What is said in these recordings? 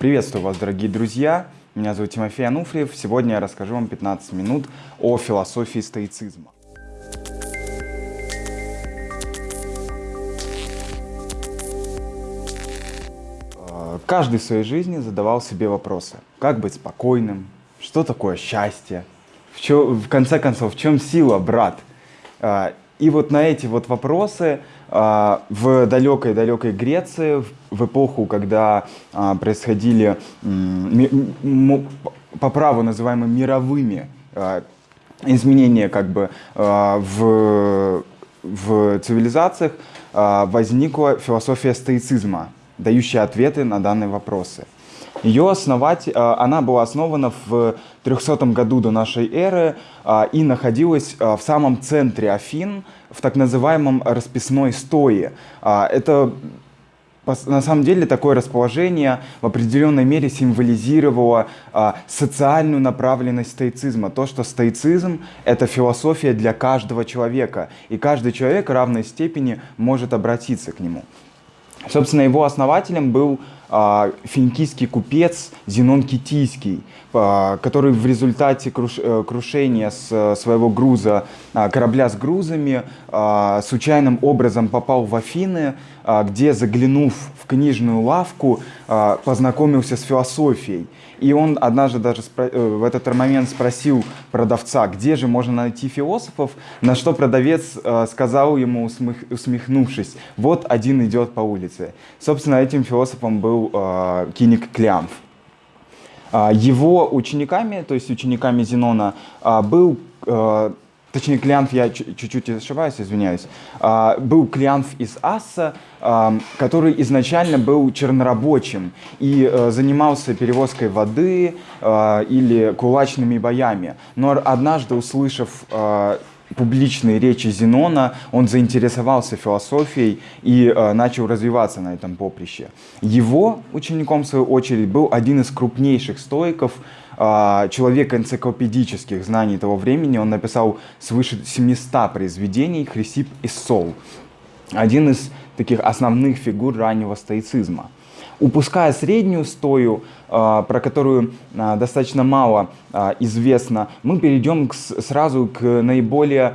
Приветствую вас, дорогие друзья! Меня зовут Тимофей Ануфриев. Сегодня я расскажу вам 15 минут о философии стоицизма. Э, каждый в своей жизни задавал себе вопросы. Как быть спокойным? Что такое счастье? В, чё, в конце концов, в чем сила, брат? И вот на эти вот вопросы а, в далекой-далекой Греции, в эпоху, когда а, происходили по праву называемые мировыми а, изменения как бы в, в цивилизациях, возникла философия стоицизма, дающая ответы на данные вопросы. Ее основать, она была основана в 300 году до нашей эры и находилась в самом центре Афин, в так называемом расписной стое. Это на самом деле такое расположение в определенной мере символизировало а, социальную направленность стоицизма. То, что стоицизм — это философия для каждого человека, и каждый человек в равной степени может обратиться к нему. Собственно, его основателем был а, финикийский купец Зенон Китийский, а, который в результате э, крушения своего груза, а, корабля с грузами, случайным образом попал в Афины, где, заглянув в книжную лавку, познакомился с философией. И он однажды даже э, в этот момент спросил продавца, где же можно найти философов, на что продавец сказал ему, усмехнувшись, вот один идет по улице. Собственно, этим философом был был э, Киник Клямф. А, его учениками, то есть учениками Зенона, а, был, точнее Клянф, я чуть-чуть ошибаюсь, извиняюсь, а, был Клянф из Асса, который изначально был чернорабочим и э, занимался перевозкой воды или кулачными боями. Но однажды, услышав публичные речи Зенона, он заинтересовался философией и э, начал развиваться на этом поприще. Его учеником, в свою очередь, был один из крупнейших стоиков, э, человек энциклопедических знаний того времени. Он написал свыше 700 произведений «Хрисип и Сол». Один из таких основных фигур раннего стоицизма. Упуская среднюю стою, а, про которую а, достаточно мало а, известно, мы перейдем сразу к наиболее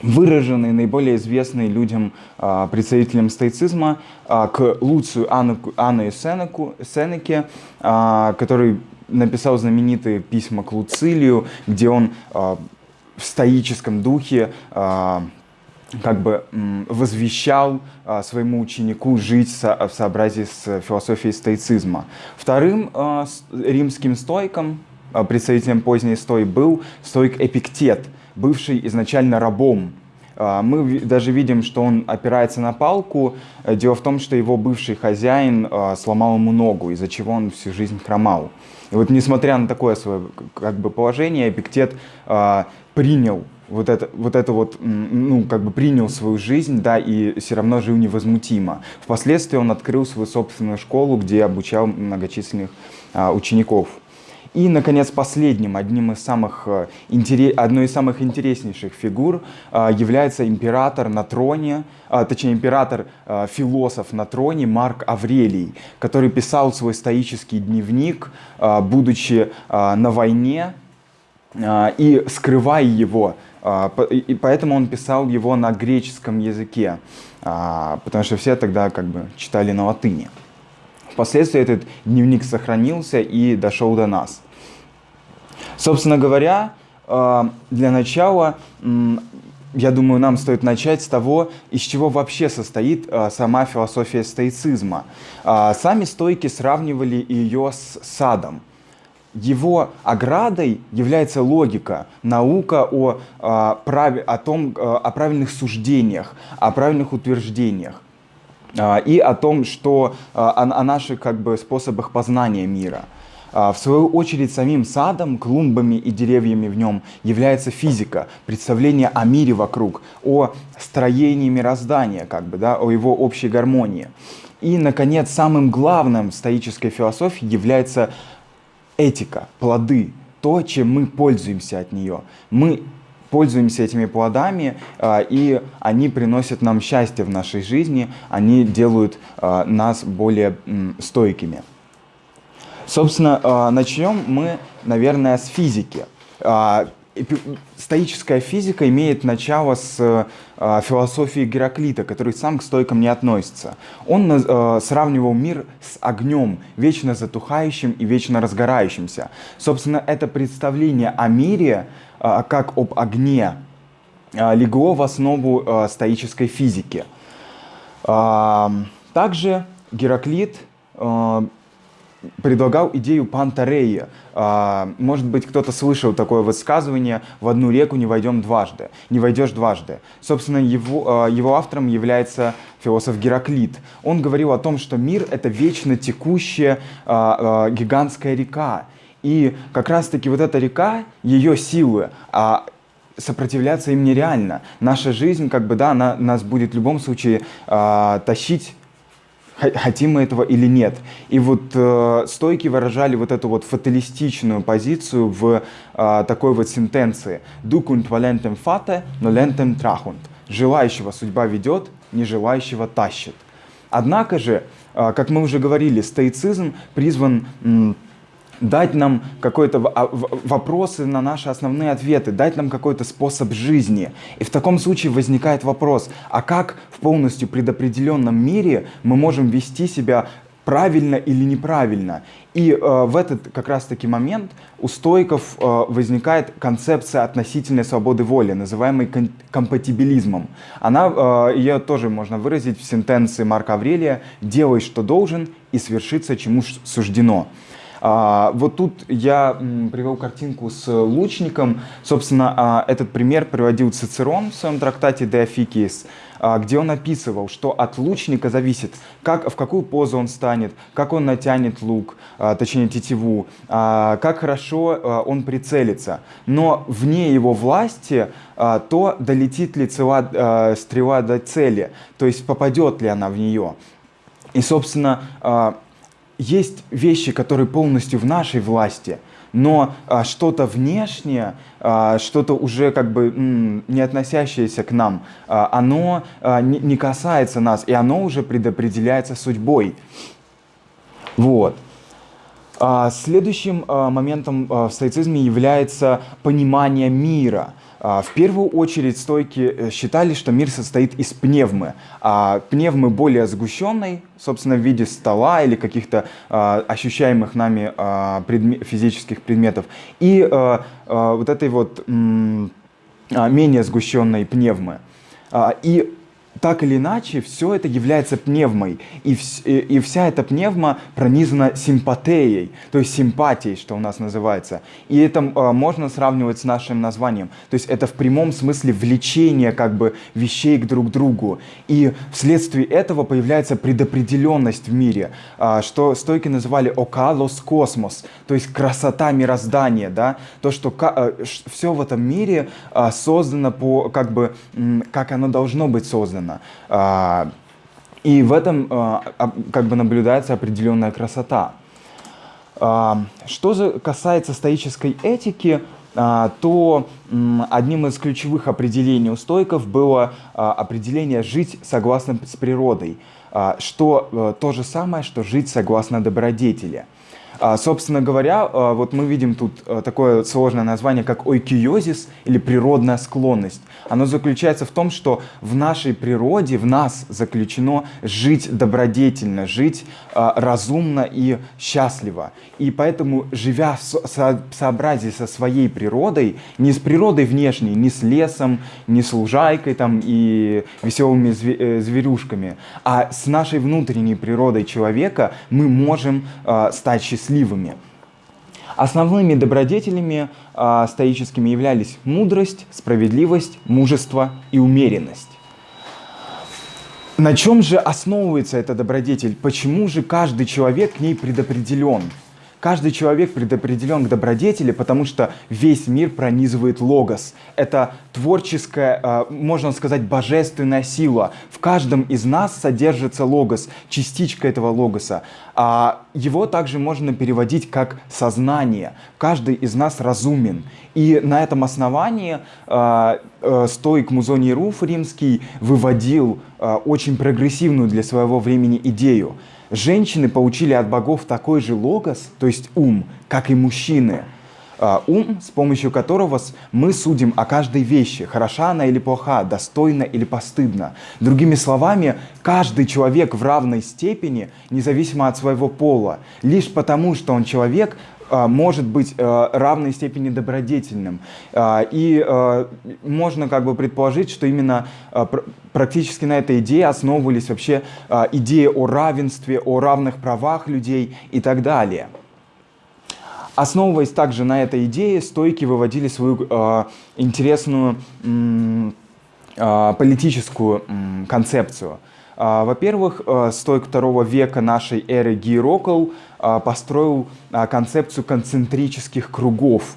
выраженной, наиболее известной людям, представителям стоицизма, к Луцию Анну, Анну Сенеку, Сенеке, который написал знаменитые письма к Луцилию, где он в стоическом духе как бы возвещал а, своему ученику жить в сообразии с философией стоицизма. Вторым а, римским стойком, а, представителем поздней стои, был стойк Эпиктет, бывший изначально рабом. Мы даже видим, что он опирается на палку. Дело в том, что его бывший хозяин сломал ему ногу, из-за чего он всю жизнь хромал. И вот несмотря на такое свое как бы, положение, Эпиктет принял вот это, вот это вот, ну, как бы принял свою жизнь, да, и все равно жил невозмутимо. Впоследствии он открыл свою собственную школу, где обучал многочисленных а, учеников. И, наконец, последним, одним из самых, э, одной из самых интереснейших фигур а, является император на троне, а, точнее, император-философ на троне Марк Аврелий, который писал свой стоический дневник, будучи на войне, и скрывая его а, и поэтому он писал его на греческом языке, а, потому что все тогда как бы читали на латыни. Впоследствии этот дневник сохранился и дошел до нас. Собственно говоря, а, для начала, я думаю, нам стоит начать с того, из чего вообще состоит сама философия стоицизма. Сами стойки сравнивали ее с садом его оградой является логика, наука о, о, праве, о, том, о правильных суждениях, о правильных утверждениях и о том, что о, о наших как бы, способах познания мира. В свою очередь, самим садом, клумбами и деревьями в нем является физика, представление о мире вокруг, о строении мироздания, как бы, да, о его общей гармонии. И, наконец, самым главным в стоической философии является этика, плоды, то, чем мы пользуемся от нее. Мы пользуемся этими плодами, а, и они приносят нам счастье в нашей жизни, они делают а, нас более стойкими. Собственно, начнем мы, наверное, с физики стоическая физика имеет начало с э, философии Гераклита, который сам к стойкам не относится. Он э, сравнивал мир с огнем, вечно затухающим и вечно разгорающимся. Собственно, это представление о мире э, как об огне легло в основу стоической физики. Также Гераклит предлагал идею Пантарея. А, может быть, кто-то слышал такое высказывание «в одну реку не войдем дважды», «не войдешь дважды». Собственно, его, а, его автором является философ Гераклит. Он говорил о том, что мир — это вечно текущая а, гигантская река. И как раз-таки вот эта река, ее силы, сопротивляться им нереально. Наша жизнь, как бы, да, она нас будет в любом случае тащить хотим мы этого или нет. И вот э, стойки выражали вот эту вот фаталистичную позицию в э, такой вот сентенции «Ducunt valentem fate, nolentem trahunt» «Желающего судьба ведет, не желающего тащит». Однако же, э, как мы уже говорили, стоицизм призван дать нам какой-то а, вопросы на наши основные ответы, дать нам какой-то способ жизни. И в таком случае возникает вопрос, а как в полностью предопределенном мире мы можем вести себя правильно или неправильно. И э, в этот как раз-таки момент у стоиков э, возникает концепция относительной свободы воли, называемой ком компатибилизмом. Она, э, ее тоже можно выразить в сентенции Марка Аврелия «делай, что должен, и свершится, чему суждено». А, вот тут я привел картинку с лучником. Собственно, а, этот пример приводил Цицерон в своем трактате De Officiis, а, где он описывал, что от лучника зависит, как, в какую позу он станет, как он натянет лук, а, точнее тетиву, а, как хорошо он прицелится. Но вне его власти то, долетит ли цела, стрела до цели, то есть попадет ли она в нее. И, собственно, есть вещи, которые полностью в нашей власти, но а, что-то внешнее, а, что-то уже как бы м, не относящееся к нам, а, оно а, не, не касается нас, и оно уже предопределяется судьбой. Вот. А, следующим а, моментом а, в стоицизме является понимание мира – в первую очередь стойки э, считали, что мир состоит из пневмы. А пневмы более сгущенной, собственно, в виде стола или каких-то а, ощущаемых нами а, предме физических предметов. И а, а, вот этой вот а, менее сгущенной пневмы. А, и так или иначе, все это является пневмой. И, вс и, вся эта пневма пронизана симпатией, то есть симпатией, что у нас называется. И это э, можно сравнивать с нашим названием. То есть это в прямом смысле влечение как бы вещей к друг другу. И вследствие этого появляется предопределенность в мире, э, что стойки называли окалос космос, то есть красота мироздания, да? то, что э, все в этом мире э, создано по, как бы, как оно должно быть создано создано. А, и в этом а, как бы наблюдается определенная красота. А, что же касается стоической этики, то одним из ключевых определений у стойков было определение «жить согласно с природой», что э, то же самое, что «жить согласно добродетели». А, собственно говоря, а, вот мы видим тут а, такое сложное название, как ойкиозис или природная склонность. Оно заключается в том, что в нашей природе, в нас заключено жить добродетельно, жить разумно и счастливо. И поэтому, живя в сообразии со своей природой, не с природой внешней, не с лесом, не с лужайкой там, и веселыми э, зверюшками, а с нашей внутренней природой человека мы можем стать счастливыми счастливыми. Основными добродетелями э, стоическими являлись мудрость, справедливость, мужество и умеренность. На чем же основывается эта добродетель? Почему же каждый человек к ней предопределен? Каждый человек предопределен к добродетели, потому что весь мир пронизывает логос. Это творческая, а, можно сказать, божественная сила. В каждом из нас содержится логос, частичка этого логоса. А его также можно переводить как сознание. Каждый из нас разумен. И на этом основании а, а, стоик Музоний Руф римский выводил очень прогрессивную для своего времени идею – женщины получили от богов такой же логос, то есть ум, как и мужчины. А, ум, с помощью которого мы судим о каждой вещи, хороша она или плоха, достойна или постыдна. Другими словами, каждый человек в равной степени, независимо от своего пола, лишь потому, что он человек, может быть э, равной степени добродетельным. А, и э, можно как бы предположить, что именно э, практически на этой идее основывались вообще идеи о равенстве, о равных правах людей и так далее. Основываясь также на этой идее, стойки выводили свою интересную политическую концепцию. Э, Во-первых, э, стойк второго века нашей эры Гейрокл э, построил э, концепцию концентрических кругов.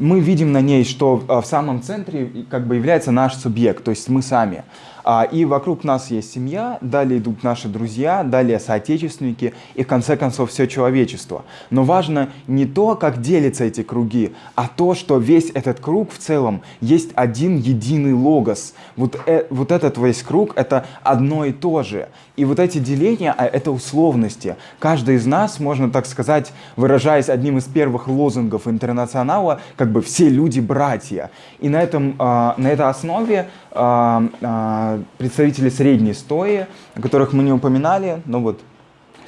Мы видим на ней, что в самом центре как бы является наш субъект, то есть мы сами. А, и вокруг нас есть семья, далее идут наши друзья, далее соотечественники и в конце концов все человечество. Но важно не то, как делятся эти круги, а то, что весь этот круг в целом есть один единый логос. Вот, э, вот этот весь круг — это одно и то же. И вот эти деления а, — это условности. Каждый из нас, можно так сказать, выражаясь одним из первых лозунгов интернационала, как бы все люди братья. И на, этом, а, на этой основе а, представители средней стои, о которых мы не упоминали, но вот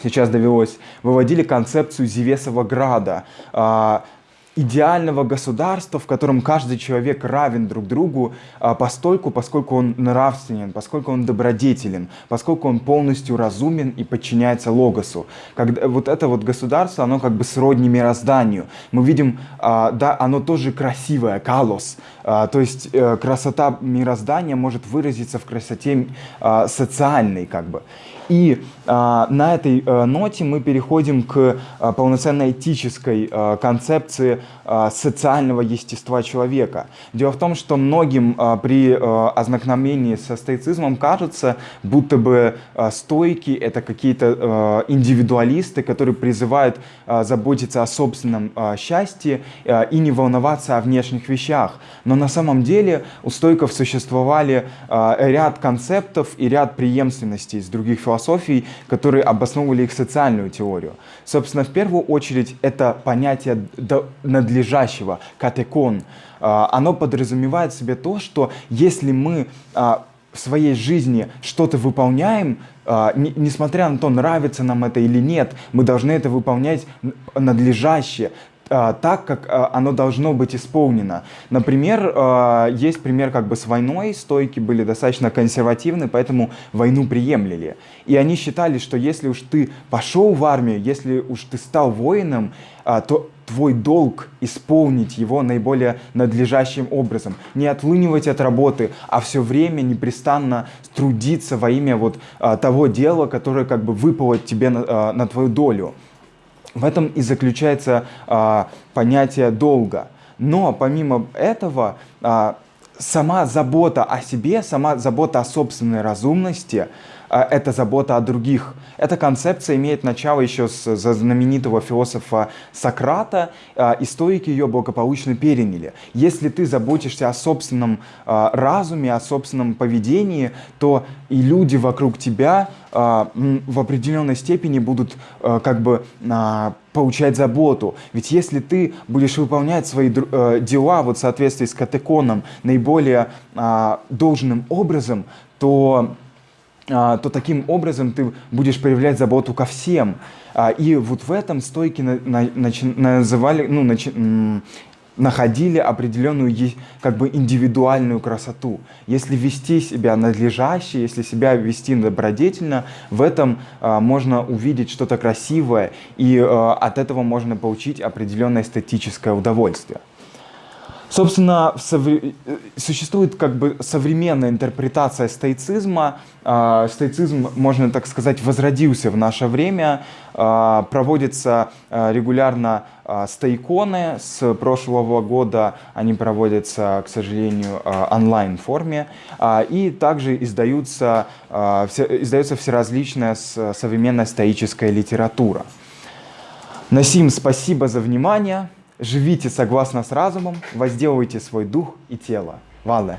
сейчас довелось, выводили концепцию Зевесова града идеального государства, в котором каждый человек равен друг другу а, постольку, поскольку он нравственен, поскольку он добродетелен, поскольку он полностью разумен и подчиняется логосу. Когда, вот это вот государство, оно как бы сродни мирозданию. Мы видим, а, да, оно тоже красивое, калос, а, то есть э, красота мироздания может выразиться в красоте социальной как бы. И а, на этой а, ноте мы переходим к а, полноценной этической а, концепции социального естества человека. Дело в том, что многим а, при а, ознакомлении со стоицизмом кажется, будто бы а, стойки — это какие-то а, индивидуалисты, которые призывают а, заботиться о собственном а, счастье а, и не волноваться о внешних вещах. Но на самом деле у стойков существовали а, ряд концептов и ряд преемственностей из других философий, которые обосновывали их социальную теорию. Собственно, в первую очередь это понятие надлежащего, катекон. А, оно подразумевает в себе то, что если мы а, в своей жизни что-то выполняем, а, несмотря на то, нравится нам это или нет, мы должны это выполнять надлежаще, так, как а, оно должно быть исполнено. Например, а, есть пример как бы с войной, стойки были достаточно консервативны, поэтому войну приемлили. И они считали, что если уж ты пошел в армию, если уж ты стал воином, то твой долг исполнить его наиболее надлежащим образом. Не отлынивать от работы, а все время непрестанно трудиться во имя вот того дела, которое как бы выпало тебе на, на твою долю. В этом и заключается а, понятие долга. Но помимо этого, а, сама забота о себе, сама забота о собственной разумности – это забота о других. Эта концепция имеет начало еще с знаменитого философа Сократа, а, и стоики ее благополучно переняли. Если ты заботишься о собственном а, разуме, о собственном поведении, то и люди вокруг тебя в определенной степени будут как бы получать заботу. Ведь если ты будешь выполнять свои э, дела вот в соответствии с катеконом наиболее должным образом, то а, то таким образом ты будешь проявлять заботу ко всем. А, и вот в этом стойки называли, ну, находили определенную как бы индивидуальную красоту. Если вести себя надлежаще, если себя вести добродетельно, в этом а, можно увидеть что-то красивое, и от этого можно получить определенное эстетическое удовольствие. Собственно, существует как бы современная интерпретация стоицизма. А, стоицизм, можно так сказать, возродился в наше время. А, проводятся а, регулярно стоиконы. С прошлого года они проводятся, к сожалению, онлайн форме. И также издаются, издается всеразличная современная стоическая литература. Насим, спасибо за внимание. Живите согласно с разумом, возделывайте свой дух и тело. Вале.